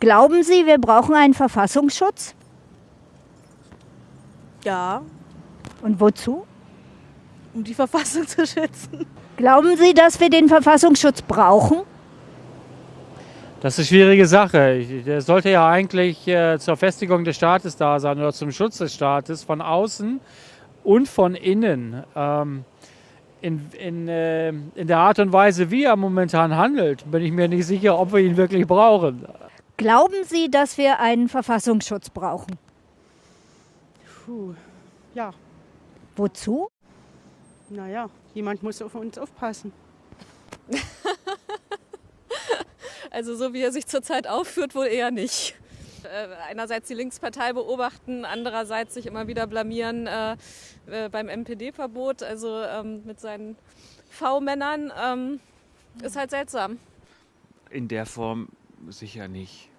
Glauben Sie, wir brauchen einen Verfassungsschutz? Ja, Und wozu? um die Verfassung zu schützen. Glauben Sie, dass wir den Verfassungsschutz brauchen? Das ist eine schwierige Sache. Der sollte ja eigentlich äh, zur Festigung des Staates da sein oder zum Schutz des Staates von außen und von innen. Ähm, in, in, äh, in der Art und Weise, wie er momentan handelt, bin ich mir nicht sicher, ob wir ihn wirklich brauchen. Glauben Sie, dass wir einen Verfassungsschutz brauchen? Puh, ja, Wozu? naja, jemand muss auf uns aufpassen. Also so wie er sich zurzeit aufführt, wohl eher nicht. Äh, einerseits die Linkspartei beobachten, andererseits sich immer wieder blamieren äh, äh, beim MPD-Verbot, also ähm, mit seinen V-Männern, ähm, ist halt seltsam. In der Form sicher nicht.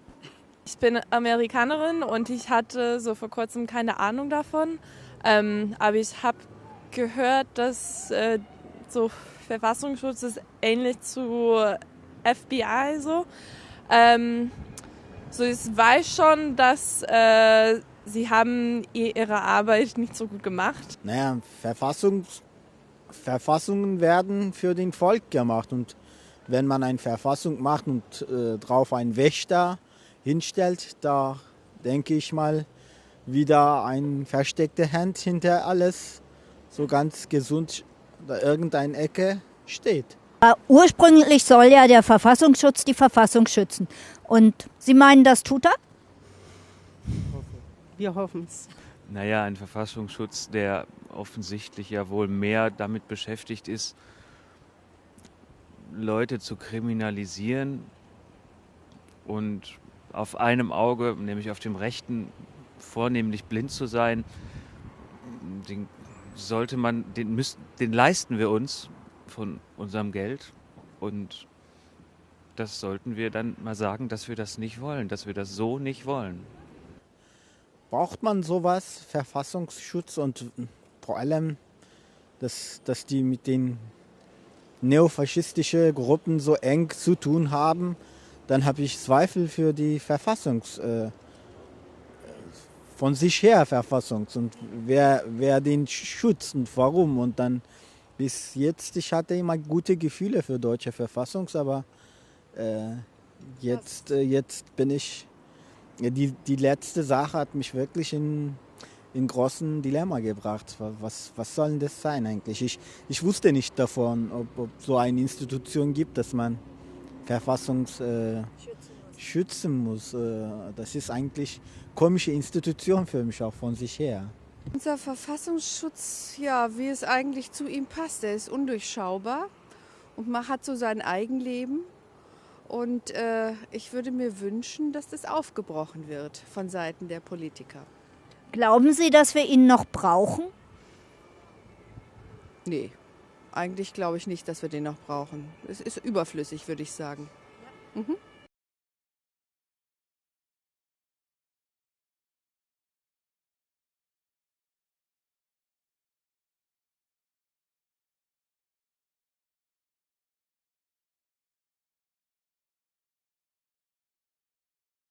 Ich bin Amerikanerin und ich hatte so vor kurzem keine Ahnung davon. Ähm, aber ich habe gehört, dass äh, so Verfassungsschutz ist ähnlich zu FBI so. Ähm, so ich weiß schon, dass äh, sie haben ihre Arbeit nicht so gut gemacht. Naja, Verfassungs Verfassungen werden für den Volk gemacht. Und wenn man eine Verfassung macht und äh, drauf einen Wächter hinstellt, da denke ich mal, wieder ein versteckte Hand hinter alles, so ganz gesund da irgendeine Ecke steht. Ursprünglich soll ja der Verfassungsschutz die Verfassung schützen. Und Sie meinen, das tut er? Wir hoffen es. Naja, ein Verfassungsschutz, der offensichtlich ja wohl mehr damit beschäftigt ist, Leute zu kriminalisieren und auf einem Auge, nämlich auf dem rechten, vornehmlich blind zu sein, den sollte man, den, müssen, den leisten wir uns von unserem Geld und das sollten wir dann mal sagen, dass wir das nicht wollen, dass wir das so nicht wollen. Braucht man sowas, Verfassungsschutz und vor allem, dass, dass die mit den neofaschistischen Gruppen so eng zu tun haben, dann habe ich Zweifel für die Verfassungs, äh, von sich her Verfassungs und wer, wer den schützt und warum. Und dann bis jetzt, ich hatte immer gute Gefühle für deutsche Verfassungs, aber äh, jetzt, äh, jetzt bin ich die, die letzte Sache hat mich wirklich in, in großen Dilemma gebracht. Was, was soll denn das sein eigentlich? Ich, ich wusste nicht davon, ob, ob so eine Institution gibt, dass man Verfassungs äh, schützen muss. Äh, das ist eigentlich komische Institution für mich auch von sich her. Unser Verfassungsschutz, ja, wie es eigentlich zu ihm passt, der ist undurchschaubar und man hat so sein Eigenleben. Und äh, ich würde mir wünschen, dass das aufgebrochen wird von Seiten der Politiker. Glauben Sie, dass wir ihn noch brauchen? Nee, eigentlich glaube ich nicht, dass wir den noch brauchen. Es ist überflüssig, würde ich sagen. Mhm.